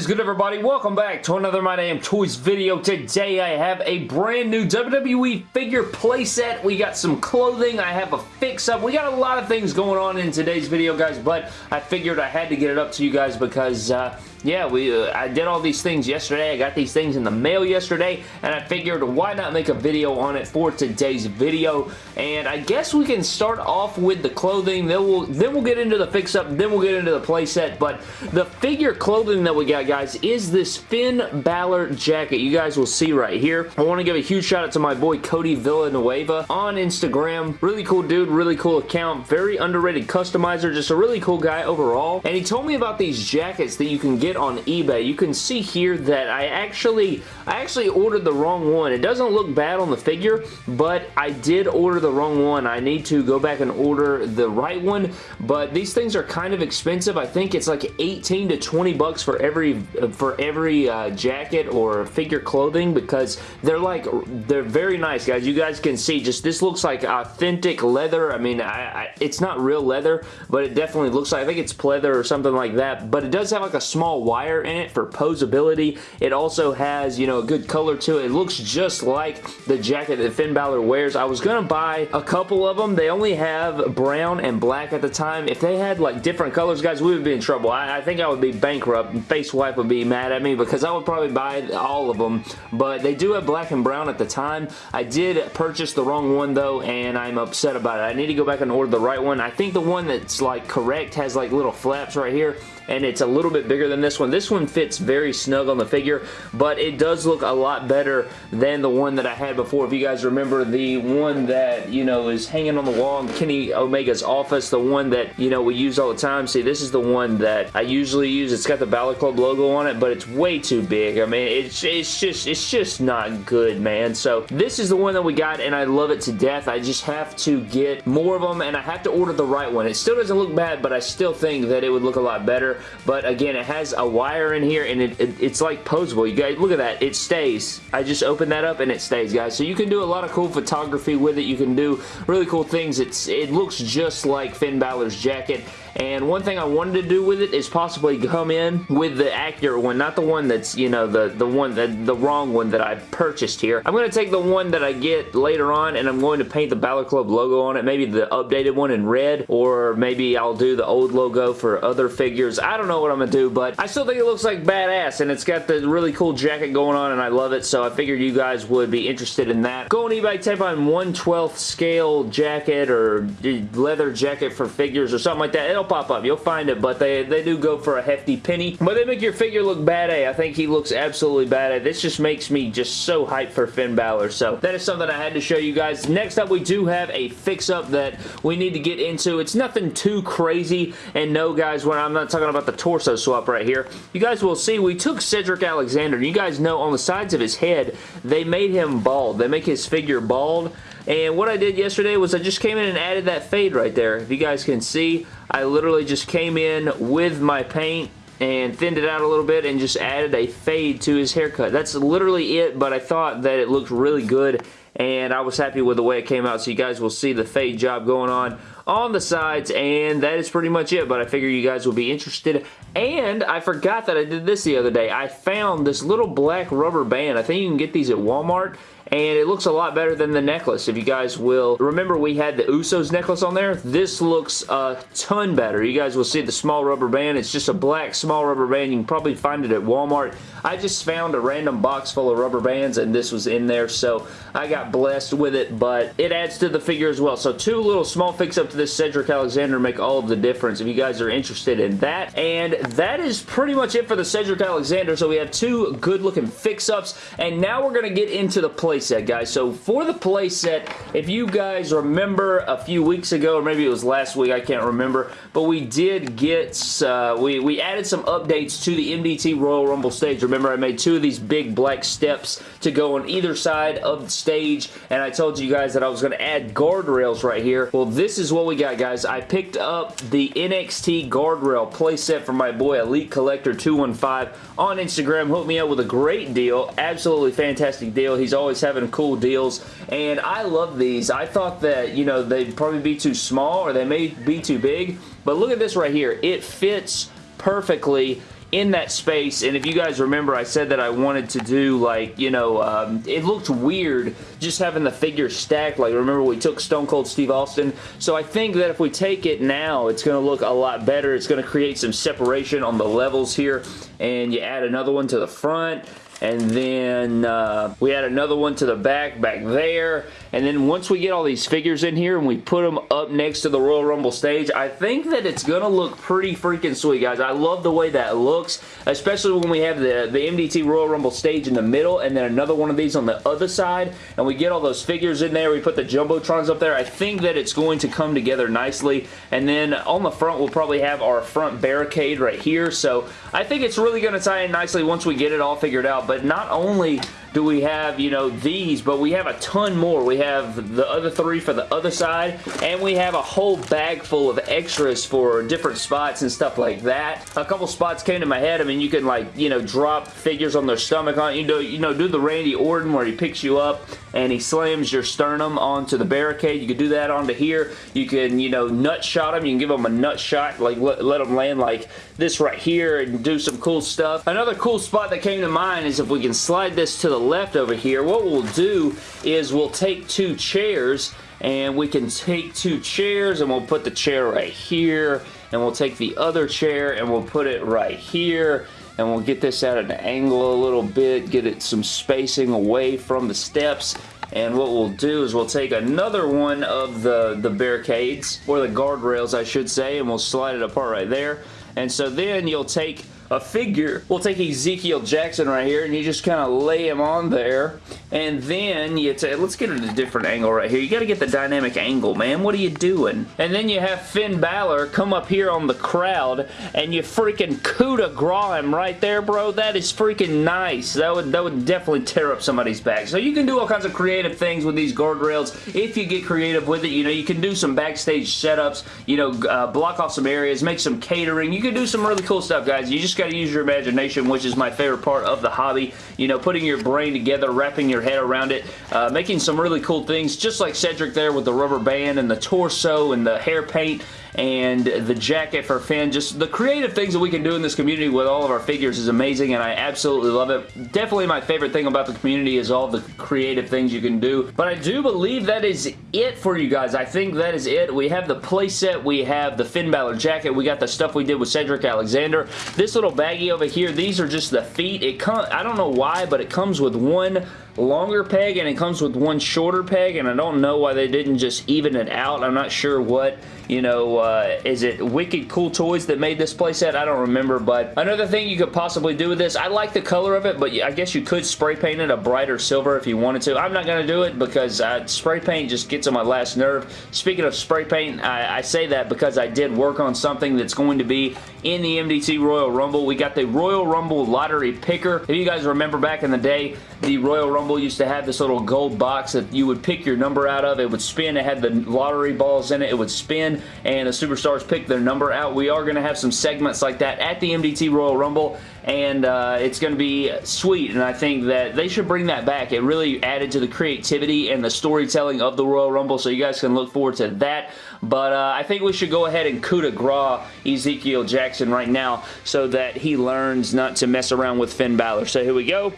is good everybody? Welcome back to another My Damn Toys video. Today I have a brand new WWE figure playset. We got some clothing. I have a fix-up. We got a lot of things going on in today's video guys, but I figured I had to get it up to you guys because uh, yeah, we uh, I did all these things yesterday. I got these things in the mail yesterday, and I figured why not make a video on it for today's video. And I guess we can start off with the clothing. Then we'll then we'll get into the fix-up. Then we'll get into the playset. But the figure clothing that we got, guys, is this Finn Balor jacket. You guys will see right here. I want to give a huge shout out to my boy Cody Villanueva on Instagram. Really cool dude. Really cool account. Very underrated customizer. Just a really cool guy overall. And he told me about these jackets that you can get on eBay. You can see here that I actually, I actually ordered the wrong one. It doesn't look bad on the figure, but I did order the wrong one. I need to go back and order the right one, but these things are kind of expensive. I think it's like 18 to 20 bucks for every for every uh, jacket or figure clothing because they're like, they're very nice, guys. You guys can see just this looks like authentic leather. I mean, I, I, it's not real leather, but it definitely looks like, I think it's pleather or something like that, but it does have like a small wire in it for posability. It also has, you know, a good color to it. It looks just like the jacket that Finn Balor wears. I was going to buy a couple of them. They only have brown and black at the time. If they had like different colors, guys, we would be in trouble. I, I think I would be bankrupt. Face Wife would be mad at me because I would probably buy all of them, but they do have black and brown at the time. I did purchase the wrong one though, and I'm upset about it. I need to go back and order the right one. I think the one that's like correct has like little flaps right here and it's a little bit bigger than this one. This one fits very snug on the figure, but it does look a lot better than the one that I had before. If you guys remember the one that, you know, is hanging on the wall in Kenny Omega's office, the one that, you know, we use all the time. See, this is the one that I usually use. It's got the Balor Club logo on it, but it's way too big. I mean, it's, it's just, it's just not good, man. So this is the one that we got, and I love it to death. I just have to get more of them, and I have to order the right one. It still doesn't look bad, but I still think that it would look a lot better but again, it has a wire in here and it, it, it's like posable. You guys, look at that. It stays. I just opened that up and it stays, guys. So you can do a lot of cool photography with it. You can do really cool things. It's It looks just like Finn Balor's jacket and one thing I wanted to do with it is possibly come in with the accurate one, not the one that's, you know, the, the one, that the wrong one that I purchased here. I'm going to take the one that I get later on and I'm going to paint the Balor Club logo on it, maybe the updated one in red, or maybe I'll do the old logo for other figures. I don't know what I'm going to do, but I still think it looks like badass, and it's got the really cool jacket going on, and I love it, so I figured you guys would be interested in that. Go on eBay, type on 1 12th scale jacket or leather jacket for figures or something like that. It'll pop up. You'll find it, but they, they do go for a hefty penny. But they make your figure look bad A. I think he looks absolutely bad A. This just makes me just so hyped for Finn Balor. So that is something I had to show you guys. Next up, we do have a fix-up that we need to get into. It's nothing too crazy. And no, guys, when I'm not talking about the torso swap right here, you guys will see we took Cedric Alexander. You guys know on the sides of his head, they made him bald. They make his figure bald. And what I did yesterday was I just came in and added that fade right there. If you guys can see, I literally just came in with my paint and thinned it out a little bit and just added a fade to his haircut. That's literally it, but I thought that it looked really good and I was happy with the way it came out. So you guys will see the fade job going on on the sides and that is pretty much it but I figure you guys will be interested and I forgot that I did this the other day I found this little black rubber band I think you can get these at Walmart and it looks a lot better than the necklace if you guys will remember we had the Usos necklace on there this looks a ton better you guys will see the small rubber band it's just a black small rubber band you can probably find it at Walmart I just found a random box full of rubber bands and this was in there so I got blessed with it but it adds to the figure as well so two little small fix-up to this Cedric Alexander make all of the difference if you guys are interested in that. And that is pretty much it for the Cedric Alexander. So we have two good looking fix-ups. And now we're going to get into the playset, guys. So for the playset, if you guys remember a few weeks ago, or maybe it was last week, I can't remember, but we did get, uh, we, we added some updates to the MDT Royal Rumble stage. Remember, I made two of these big black steps to go on either side of the stage, and I told you guys that I was going to add guardrails right here. Well, this is what we got, guys. I picked up the NXT Guardrail playset from my boy Elite Collector 215 on Instagram. Hooked me up with a great deal. Absolutely fantastic deal. He's always having cool deals, and I love these. I thought that, you know, they'd probably be too small or they may be too big, but look at this right here. It fits perfectly in that space, and if you guys remember, I said that I wanted to do, like, you know, um, it looked weird just having the figures stacked. Like, remember we took Stone Cold Steve Austin? So I think that if we take it now, it's going to look a lot better. It's going to create some separation on the levels here, and you add another one to the front, and then uh, we add another one to the back back there. And then once we get all these figures in here and we put them up next to the Royal Rumble stage I think that it's gonna look pretty freaking sweet guys. I love the way that looks especially when we have the, the MDT Royal Rumble stage in the middle and then another one of these on the other side. And we get all those figures in there. We put the Jumbotrons up there. I think that it's going to come together nicely. And then on the front we'll probably have our front barricade right here. So I think it's really going to tie in nicely once we get it all figured out but not only do we have, you know, these, but we have a ton more. We have the other three for the other side, and we have a whole bag full of extras for different spots and stuff like that. A couple spots came to my head. I mean, you can, like, you know, drop figures on their stomach on you know, you know, do the Randy Orton where he picks you up and he slams your sternum onto the barricade. You could do that onto here. You can, you know, nut shot him. You can give him a nut shot, like let, let him land like this right here and do some cool stuff. Another cool spot that came to mind is if we can slide this to the left over here, what we'll do is we'll take two chairs and we can take two chairs and we'll put the chair right here and we'll take the other chair and we'll put it right here and we'll get this at an angle a little bit, get it some spacing away from the steps and what we'll do is we'll take another one of the, the barricades, or the guardrails I should say, and we'll slide it apart right there. And so then you'll take a figure. We'll take Ezekiel Jackson right here and you just kind of lay him on there and then you take, let's get it a different angle right here. You got to get the dynamic angle, man. What are you doing? And then you have Finn Balor come up here on the crowd and you freaking coup de grace him right there, bro. That is freaking nice. That would, that would definitely tear up somebody's back. So you can do all kinds of creative things with these guardrails if you get creative with it. You know, you can do some backstage setups, you know, uh, block off some areas, make some catering. You can do some really cool stuff, guys. You just got to use your imagination, which is my favorite part of the hobby. You know, putting your brain together, wrapping your head around it, uh, making some really cool things, just like Cedric there with the rubber band and the torso and the hair paint and the jacket for Finn. Just the creative things that we can do in this community with all of our figures is amazing and I absolutely love it. Definitely my favorite thing about the community is all the creative things you can do. But I do believe that is it for you guys. I think that is it. We have the playset. We have the Finn Balor jacket. We got the stuff we did with Cedric Alexander. This little baggie over here, these are just the feet. It come, I don't know why, but it comes with one longer peg and it comes with one shorter peg and I don't know why they didn't just even it out. I'm not sure what, you know, uh, is it Wicked Cool Toys that made this playset? I don't remember, but another thing you could possibly do with this, I like the color of it, but I guess you could spray paint it a brighter silver if you wanted to. I'm not going to do it because spray paint just gets on my last nerve. Speaking of spray paint, I, I say that because I did work on something that's going to be in the MDT Royal Rumble. We got the Royal Rumble lottery picker. If you guys remember back in the day, the Royal Rumble used to have this little gold box that you would pick your number out of. It would spin. It had the lottery balls in it. It would spin and the superstars pick their number out. We are going to have some segments like that at the MDT Royal Rumble and uh, it's going to be sweet and I think that they should bring that back. It really added to the creativity and the storytelling of the Royal Rumble so you guys can look forward to that. But uh, I think we should go ahead and coup de grace Ezekiel Jackson right now so that he learns not to mess around with Finn Balor. So here we go.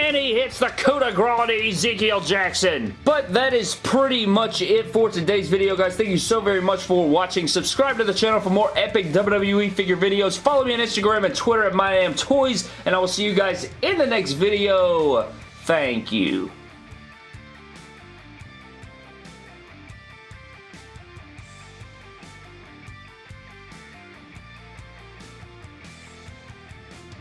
And he hits the coup de grace to Ezekiel Jackson. But that is pretty much it for today's video, guys. Thank you so very much for watching. Subscribe to the channel for more epic WWE figure videos. Follow me on Instagram and Twitter at MyDamnToys, And I will see you guys in the next video. Thank you.